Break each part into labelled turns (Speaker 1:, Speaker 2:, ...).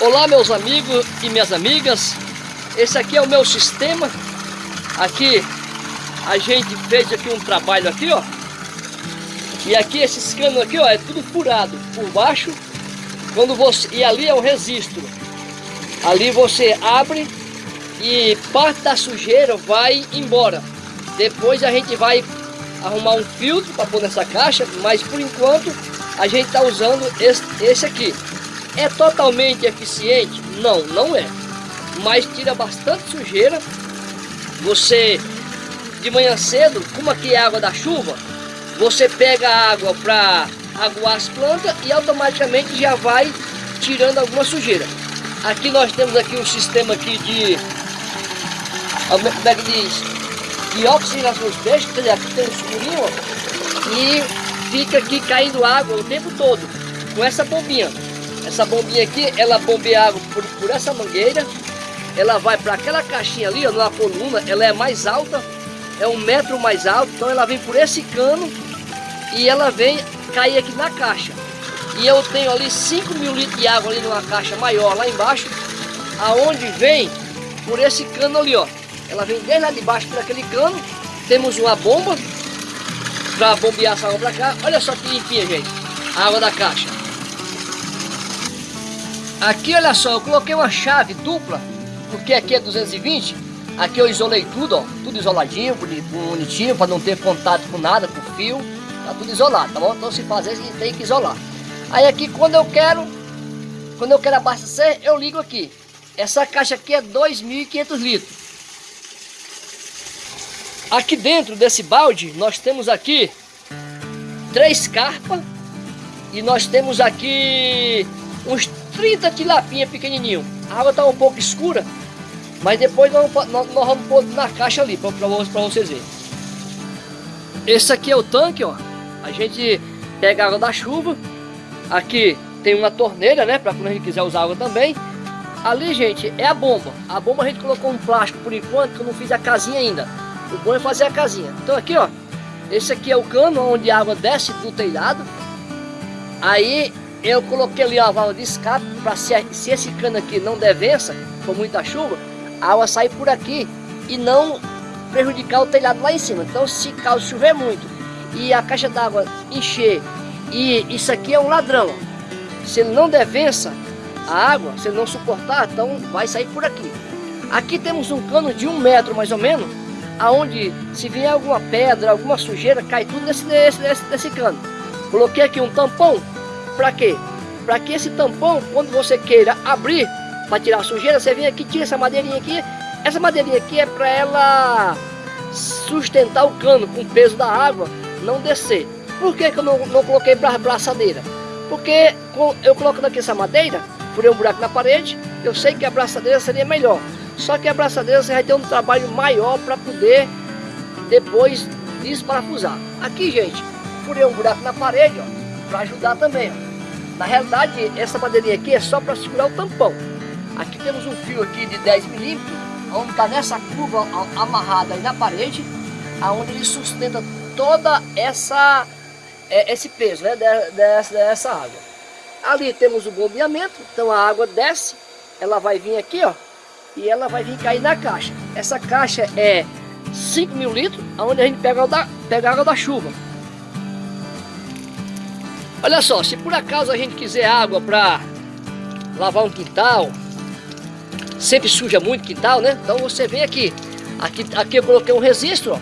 Speaker 1: Olá meus amigos e minhas amigas, esse aqui é o meu sistema, aqui a gente fez aqui um trabalho aqui ó, e aqui esses canos aqui ó, é tudo furado por baixo, quando você, e ali é o registro, ali você abre e parte da sujeira vai embora, depois a gente vai arrumar um filtro para pôr nessa caixa, mas por enquanto a gente está usando esse, esse aqui. É totalmente eficiente? Não, não é. Mas tira bastante sujeira. Você, de manhã cedo, como aqui é água da chuva, você pega a água para aguar as plantas e automaticamente já vai tirando alguma sujeira. Aqui nós temos aqui um sistema aqui de, como é que diz, de oxigenação dos peixes, quer dizer, aqui tem um escurinho e fica aqui caindo água o tempo todo com essa bombinha. Essa bombinha aqui, ela bombeia água por, por essa mangueira. Ela vai para aquela caixinha ali, ó, numa coluna. Ela é mais alta, é um metro mais alto. Então ela vem por esse cano e ela vem cair aqui na caixa. E eu tenho ali 5 mil litros de água ali numa caixa maior lá embaixo. Aonde vem por esse cano ali, ó. Ela vem desde lá de baixo por aquele cano. Temos uma bomba para bombear essa água para cá. Olha só que limpinha, gente. A água da caixa. Aqui, olha só, eu coloquei uma chave dupla, porque aqui é 220. Aqui eu isolei tudo, ó, tudo isoladinho, bonitinho, para não ter contato com nada, com fio. Tá tudo isolado, tá bom? Então se fazer, tem que isolar. Aí aqui, quando eu quero, quando eu quero abastecer, eu ligo aqui. Essa caixa aqui é 2.500 litros. Aqui dentro desse balde, nós temos aqui três carpas. E nós temos aqui uns 30 tilapinha pequenininho. A água está um pouco escura, mas depois nós, nós, nós vamos pôr na caixa ali para vocês verem. Esse aqui é o tanque, ó. A gente pega água da chuva. Aqui tem uma torneira, né? Para quando a gente quiser usar água também. Ali, gente, é a bomba. A bomba a gente colocou um plástico por enquanto, que eu não fiz a casinha ainda. O bom é fazer a casinha. Então aqui, ó. Esse aqui é o cano onde a água desce do telhado. Aí eu coloquei ali a válvula de escape para se, se esse cano aqui não der vença, com muita chuva, a água sai por aqui e não prejudicar o telhado lá em cima. Então se caso chover muito e a caixa d'água encher e isso aqui é um ladrão, se ele não der vença a água, se ele não suportar, então vai sair por aqui. Aqui temos um cano de um metro mais ou menos, aonde se vier alguma pedra, alguma sujeira, cai tudo nesse, nesse, nesse, nesse cano. Coloquei aqui um tampão para quê? Para que esse tampão, quando você queira abrir para tirar a sujeira, você vem aqui, tira essa madeirinha aqui. Essa madeirinha aqui é para ela sustentar o cano com o peso da água, não descer. Por que, que eu não, não coloquei bra braçadeira? Porque eu colocando aqui essa madeira, furei um buraco na parede, eu sei que a braçadeira seria melhor. Só que a braçadeira você vai ter um trabalho maior para poder depois desparafusar. Aqui, gente, furei um buraco na parede, para ajudar também, ó. Na realidade, essa madeirinha aqui é só para segurar o tampão. Aqui temos um fio aqui de 10 milímetros, onde está nessa curva amarrada aí na parede, aonde ele sustenta toda essa é, esse peso né, dessa, dessa água. Ali temos o bombeamento, então a água desce, ela vai vir aqui, ó, e ela vai vir cair na caixa. Essa caixa é 5 mil litros, onde a gente pega, da, pega a água da chuva. Olha só, se por acaso a gente quiser água para lavar um quintal, sempre suja muito quintal, né? Então você vem aqui. Aqui, aqui eu coloquei um registro,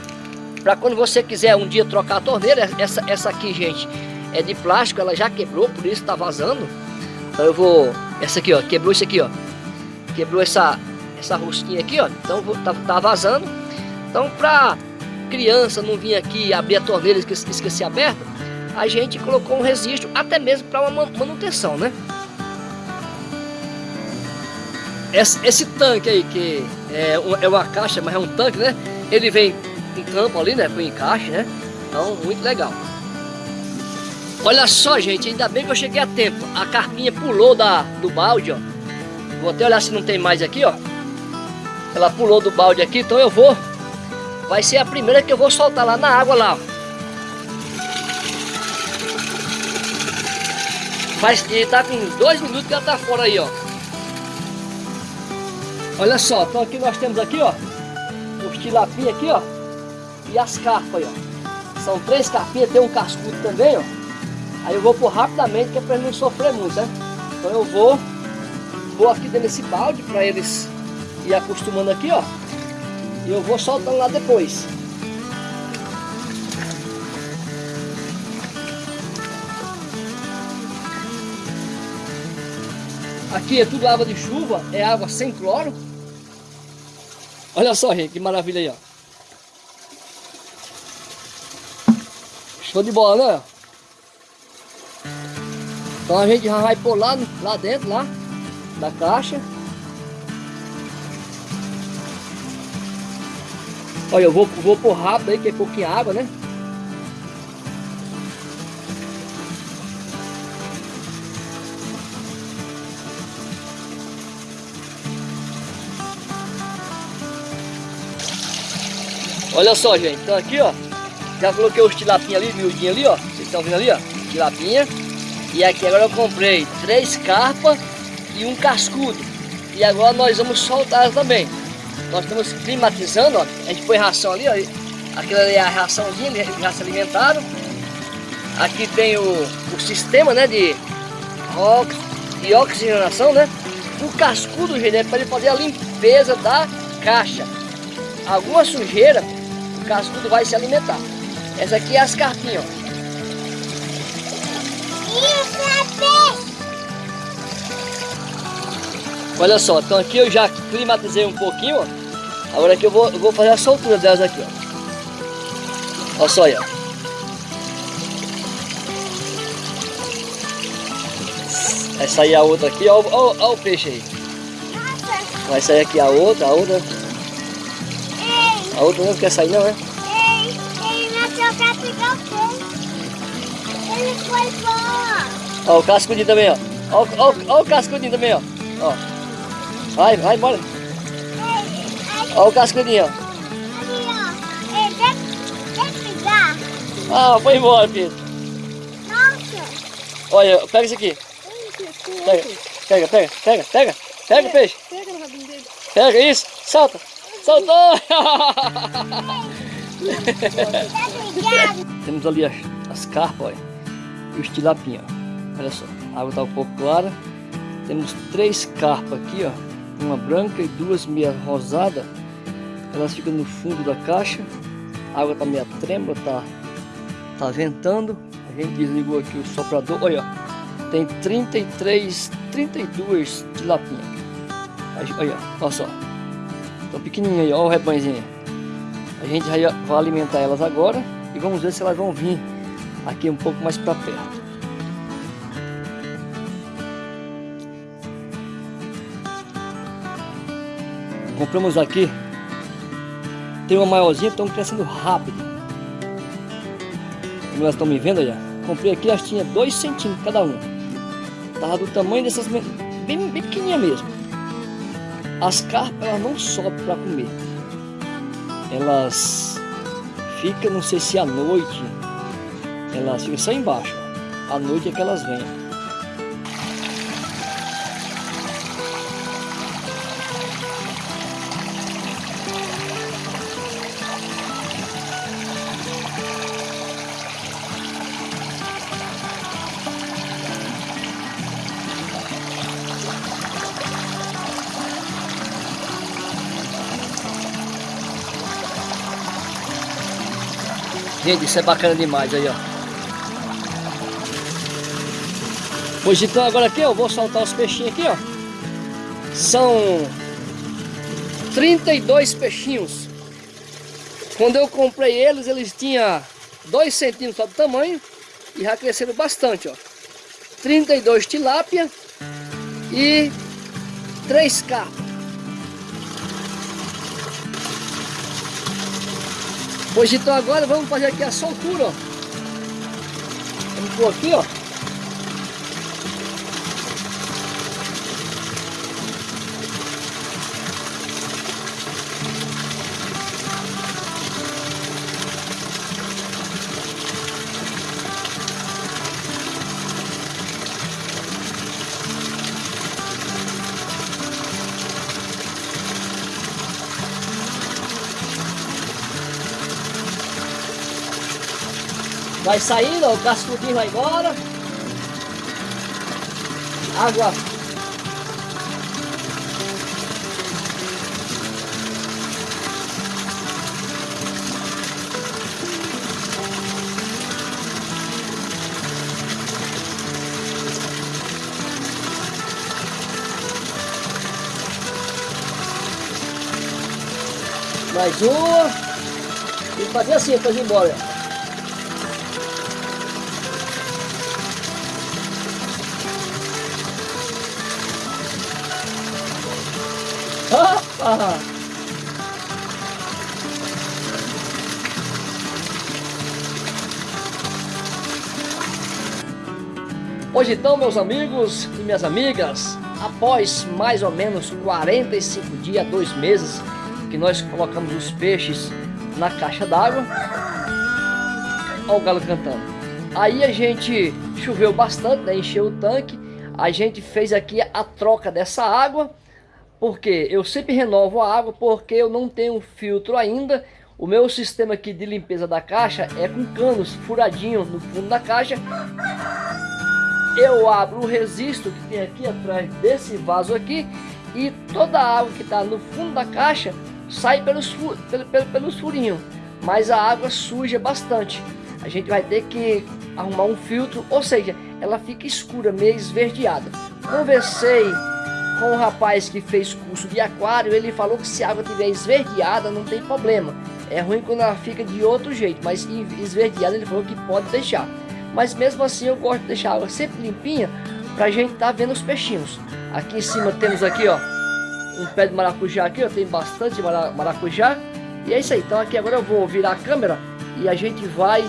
Speaker 1: para quando você quiser um dia trocar a torneira. Essa, essa aqui, gente, é de plástico, ela já quebrou, por isso está vazando. Então eu vou... Essa aqui, ó, quebrou isso aqui, ó. Quebrou essa, essa rosquinha aqui, ó. Então vou, tá, tá vazando. Então para criança não vir aqui abrir a torneira e esquecer, esquecer aberta, a gente colocou um registro até mesmo para uma manutenção, né? Esse, esse, tanque aí, que é, é uma caixa, mas é um tanque, né? Ele vem em campo ali, né? Com encaixe, né? Então, muito legal. Olha só, gente, ainda bem que eu cheguei a tempo. A carpinha pulou da, do balde, ó. Vou até olhar se não tem mais aqui, ó. Ela pulou do balde aqui, então eu vou. Vai ser a primeira que eu vou soltar lá na água lá, ó. Faz, ele tá com dois minutos que ela tá fora aí, ó. Olha só, então aqui nós temos aqui, ó, os tilapinha aqui, ó, e as carpas aí, ó. São três carpinhas, tem um cascudo também, ó. Aí eu vou pôr rapidamente, que é pra não sofrer muito, né? Então eu vou, vou aqui dentro desse balde para eles ir acostumando aqui, ó. E eu vou soltando lá depois. Aqui é tudo água de chuva, é água sem cloro. Olha só, gente, que maravilha aí, ó. Show de bola, né? Então a gente já vai pôr lá, lá dentro, lá, da caixa. Olha, eu vou, vou pôr rápido aí, que é pouquinha água, né? Olha só, gente. Então aqui, ó. Já coloquei os tilapinhos ali, miudinho ali, ó. Vocês estão vendo ali, ó. Tilapinha. E aqui agora eu comprei três carpas e um cascudo. E agora nós vamos soltar também. Nós estamos climatizando, ó. A gente põe ração ali, ó. Aquela ali é a raçãozinha, eles já se alimentaram. Aqui tem o, o sistema, né, de, ox, de oxigenação, né. O cascudo, gente, é para ele fazer a limpeza da caixa. Alguma sujeira cascudo vai se alimentar. Essa aqui é as carpinhas, ó. Olha só, então aqui eu já climatizei um pouquinho, ó. Agora aqui eu vou, eu vou fazer a soltura delas aqui, ó. Olha só aí, ó. Vai sair a outra aqui, ó, o peixe aí. Vai sair aqui a outra, a outra. A outra não quer sair não, é?
Speaker 2: Ei, ele nasceu pra pegar o peixe. Ele foi embora.
Speaker 1: Ó, o cascudinho também, ó. Ó, ó, ó o cascudinho também, ó. ó. Vai, vai embora. Ó o cascudinho, ó.
Speaker 2: Ele quer, quer pegar.
Speaker 1: Ah, foi embora, Pedro.
Speaker 2: Nossa.
Speaker 1: Olha, pega isso aqui. Pega, pega, pega, pega, pega. Pega o peixe.
Speaker 3: Pega no rabinho dele.
Speaker 1: Pega isso, solta. Soltou! Temos ali as, as carpas, e os tilapinhos. Olha só, a água está um pouco clara. Temos três carpas aqui, ó, uma branca e duas meia rosada. Elas ficam no fundo da caixa. A água está meia trêmula, tá, tá ventando. A gente desligou aqui o soprador. Olha, ó, tem 33, 32 tilapinhas. Olha, olha só. Estão pequenininhas aí, olha o rebanhozinho. A gente vai alimentar elas agora e vamos ver se elas vão vir aqui um pouco mais para perto. Compramos aqui, tem uma maiorzinha, estão crescendo rápido. Como elas estão me vendo aí, comprei aqui, elas tinham 2 centímetros cada uma. Tava do tamanho dessas, bem, bem pequenininha mesmo. As carpas elas não sobem para comer. Elas ficam, não sei se à noite, elas ficam só embaixo. À noite é que elas vêm. Gente, isso é bacana demais aí, ó. Pois então agora aqui eu vou soltar os peixinhos aqui, ó. São 32 peixinhos. Quando eu comprei eles, eles tinham 2 centímetros só do tamanho e já cresceram bastante, ó. 32 tilápia e 3 carpas. Pois então agora vamos fazer aqui a soltura, ó. Vamos pôr aqui, ó. Vai saindo, ó, o cascudinho vai embora. Água. Mais uma. E fazer assim para ir embora. Hoje então, meus amigos e minhas amigas, após mais ou menos 45 dias, dois meses, que nós colocamos os peixes na caixa d'água, olha o galo cantando. Aí a gente choveu bastante, né, encheu o tanque, a gente fez aqui a troca dessa água, porque eu sempre renovo a água, porque eu não tenho filtro ainda, o meu sistema aqui de limpeza da caixa é com canos furadinhos no fundo da caixa. Eu abro o resisto que tem aqui atrás desse vaso aqui e toda a água que está no fundo da caixa sai pelos, pelos, pelos furinhos, mas a água suja bastante. A gente vai ter que arrumar um filtro, ou seja, ela fica escura, meio esverdeada. Conversei com um rapaz que fez curso de aquário, ele falou que se a água estiver esverdeada não tem problema. É ruim quando ela fica de outro jeito, mas esverdeada ele falou que pode deixar. Mas mesmo assim eu gosto de deixar a água sempre limpinha para a gente tá vendo os peixinhos. Aqui em cima temos aqui, ó, um pé de maracujá aqui, ó, tem bastante maracujá. E é isso aí, então aqui agora eu vou virar a câmera e a gente vai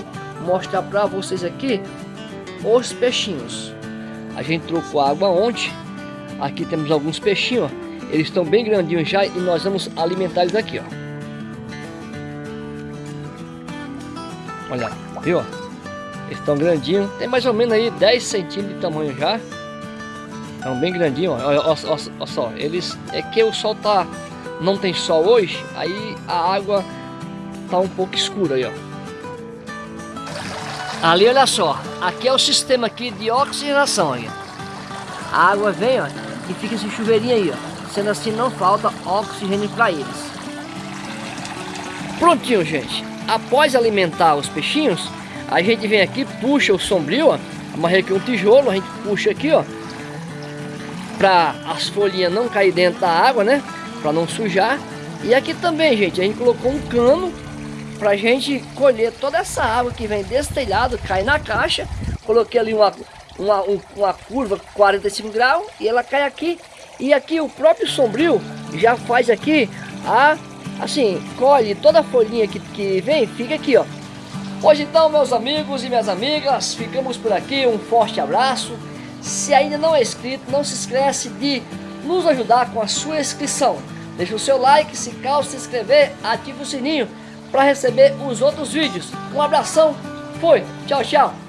Speaker 1: mostrar para vocês aqui os peixinhos. A gente trocou água ontem, aqui temos alguns peixinhos, ó. eles estão bem grandinhos já e nós vamos alimentar eles aqui, ó. Olha, viu? Eles estão grandinhos, tem mais ou menos aí 10 centímetros de tamanho já. Estão bem grandinho, ó. Olha, olha, olha, olha só. Eles. É que o sol tá. Não tem sol hoje, aí a água tá um pouco escura aí, ó. Ali, olha só. Aqui é o sistema aqui de oxigenação aí. A água vem, ó, e fica esse chuveirinho aí, ó. Sendo assim, não falta oxigênio para eles. Prontinho, gente. Após alimentar os peixinhos, a gente vem aqui, puxa o sombrio, ó. Amarrei aqui um tijolo, a gente puxa aqui, ó para as folhinhas não cair dentro da água, né? Para não sujar. E aqui também, gente, a gente colocou um cano para gente colher toda essa água que vem desse telhado, cai na caixa. Coloquei ali uma, uma, uma curva 45 graus e ela cai aqui. E aqui o próprio sombrio já faz aqui a, assim, colhe toda a folhinha que, que vem, fica aqui, ó. Hoje então, meus amigos e minhas amigas, ficamos por aqui. Um forte abraço. Se ainda não é inscrito, não se esquece de nos ajudar com a sua inscrição. Deixe o seu like, se caso se inscrever, ative o sininho para receber os outros vídeos. Um abração, foi, tchau, tchau.